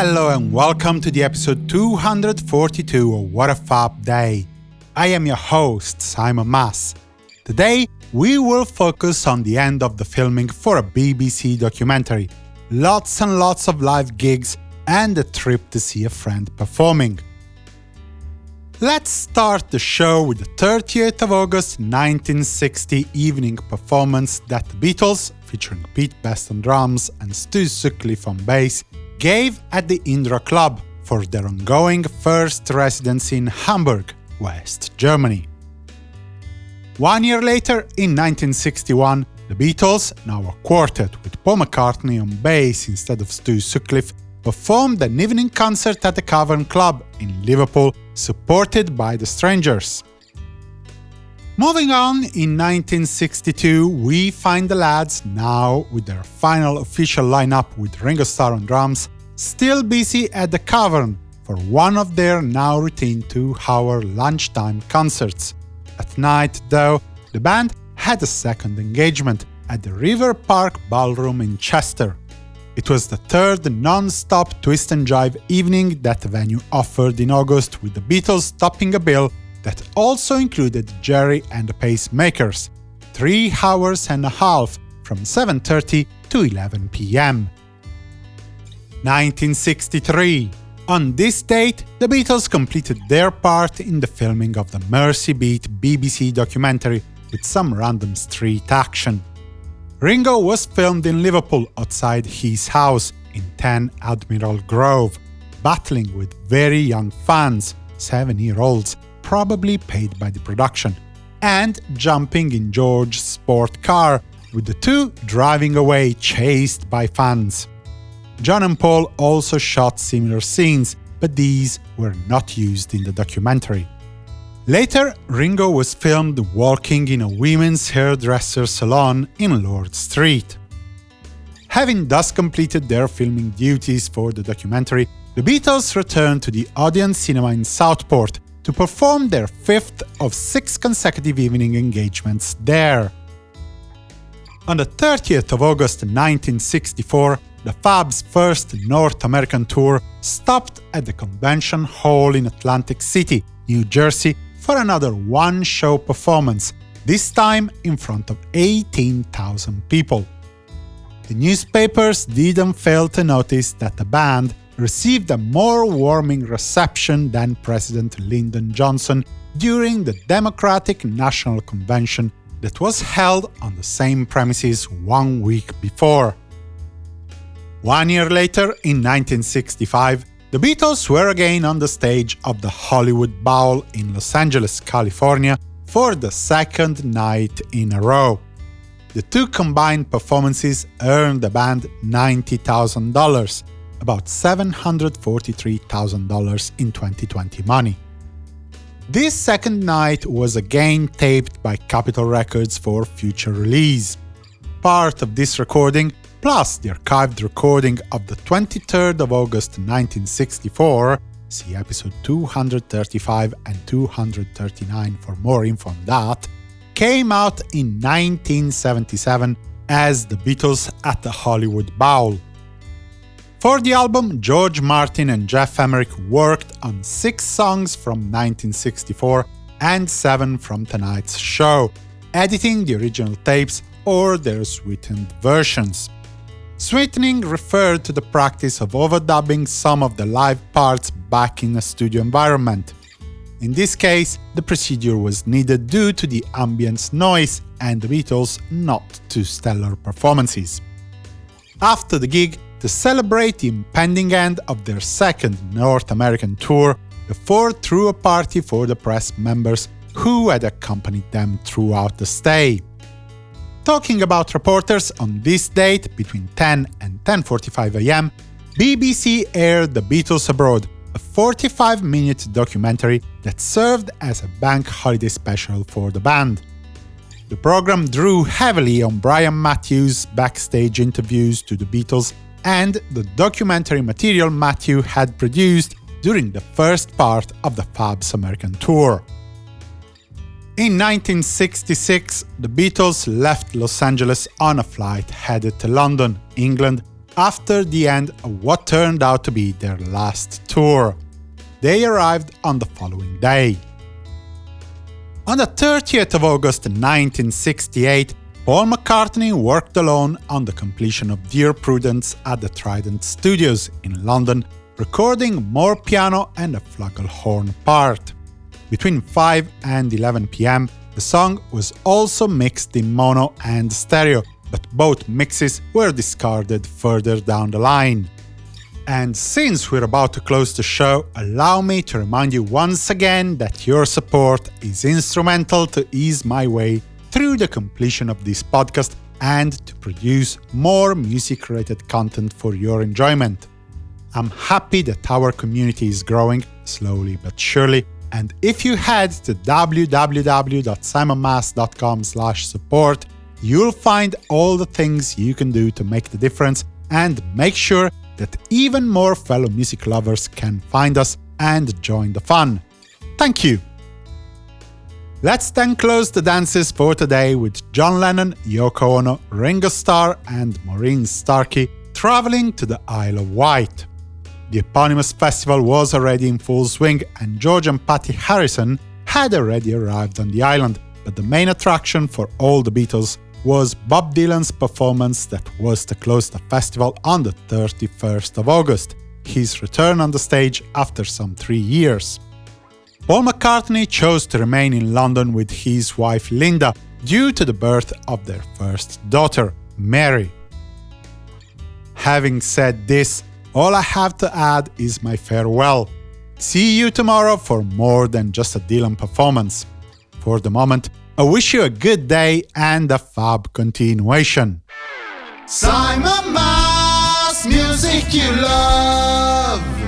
Hello and welcome to the episode 242 of What a Fab Day. I am your host, Simon Mas. Today, we will focus on the end of the filming for a BBC documentary. Lots and lots of live gigs and a trip to see a friend performing. Let's start the show with the 30th of August 1960 evening performance that the Beatles, featuring Pete Best on drums and Stu Sutcliffe on bass, gave at the Indra Club for their ongoing first residency in Hamburg, West Germany. One year later, in 1961, the Beatles, now a quartet with Paul McCartney on bass instead of Stu Sutcliffe, performed an evening concert at the Cavern Club in Liverpool, supported by the Strangers. Moving on, in 1962 we find the lads, now with their final official lineup with Ringo Starr on drums, still busy at the Cavern for one of their now routine two-hour lunchtime concerts. At night, though, the band had a second engagement at the River Park Ballroom in Chester. It was the third non-stop twist and jive evening that the venue offered in August, with the Beatles topping a bill that also included Gerry and the Pacemakers, three hours and a half from 7.30 to 11 pm. 1963 On this date, the Beatles completed their part in the filming of the Mersey Beat BBC documentary with some random street action. Ringo was filmed in Liverpool outside his house in 10 Admiral Grove, battling with very young fans, seven-year-olds, probably paid by the production, and jumping in George's sport car, with the two driving away chased by fans. John and Paul also shot similar scenes, but these were not used in the documentary. Later, Ringo was filmed walking in a women's hairdresser salon in Lord Street. Having thus completed their filming duties for the documentary, the Beatles returned to the Odeon Cinema in Southport to perform their fifth of six consecutive evening engagements there. On the 30th of August 1964, the Fab's first North American tour stopped at the Convention Hall in Atlantic City, New Jersey, for another one-show performance, this time in front of 18,000 people. The newspapers didn't fail to notice that the band received a more warming reception than President Lyndon Johnson during the Democratic National Convention that was held on the same premises one week before. One year later, in 1965, the Beatles were again on the stage of the Hollywood Bowl in Los Angeles, California, for the second night in a row. The two combined performances earned the band $90,000, about $743,000 in 2020 money. This second night was again taped by Capitol Records for future release. Part of this recording, plus the archived recording of the 23rd of August 1964 see episode 235 and 239 for more info on that, came out in 1977 as The Beatles at the Hollywood Bowl. For the album, George Martin and Geoff Emerick worked on six songs from 1964 and seven from tonight's show, editing the original tapes or their sweetened versions. Sweetening referred to the practice of overdubbing some of the live parts back in a studio environment. In this case, the procedure was needed due to the ambient noise and the Beatles' not too stellar performances. After the gig, to celebrate the impending end of their second North American tour, the four threw a party for the press members who had accompanied them throughout the stay. Talking about reporters, on this date, between 10 and 10.45 am, BBC aired The Beatles Abroad, a 45-minute documentary that served as a bank holiday special for the band. The program drew heavily on Brian Matthew's backstage interviews to the Beatles and the documentary material Matthew had produced during the first part of the Fab's American tour. In 1966, the Beatles left Los Angeles on a flight headed to London, England, after the end of what turned out to be their last tour. They arrived on the following day. On the 30th of August 1968, Paul McCartney worked alone on the completion of Dear Prudence at the Trident Studios in London, recording more piano and a flugelhorn part. Between 5 and 11 pm, the song was also mixed in mono and stereo, but both mixes were discarded further down the line. And since we're about to close the show, allow me to remind you once again that your support is instrumental to ease my way through the completion of this podcast and to produce more music-related content for your enjoyment. I'm happy that our community is growing, slowly but surely, and if you head to www.simonmas.com support, you'll find all the things you can do to make the difference and make sure that even more fellow music lovers can find us and join the fun. Thank you! Let's then close the dances for today with John Lennon, Yoko Ono, Ringo Starr and Maureen Starkey traveling to the Isle of Wight. The eponymous festival was already in full swing and George and Pattie Harrison had already arrived on the island, but the main attraction for all the Beatles was Bob Dylan's performance that was to close the festival on the 31st of August, his return on the stage after some three years. Paul McCartney chose to remain in London with his wife Linda due to the birth of their first daughter, Mary. Having said this, all I have to add is my farewell. See you tomorrow for more than just a Dylan performance. For the moment, I wish you a good day and a fab continuation. Simon Mas, music you love.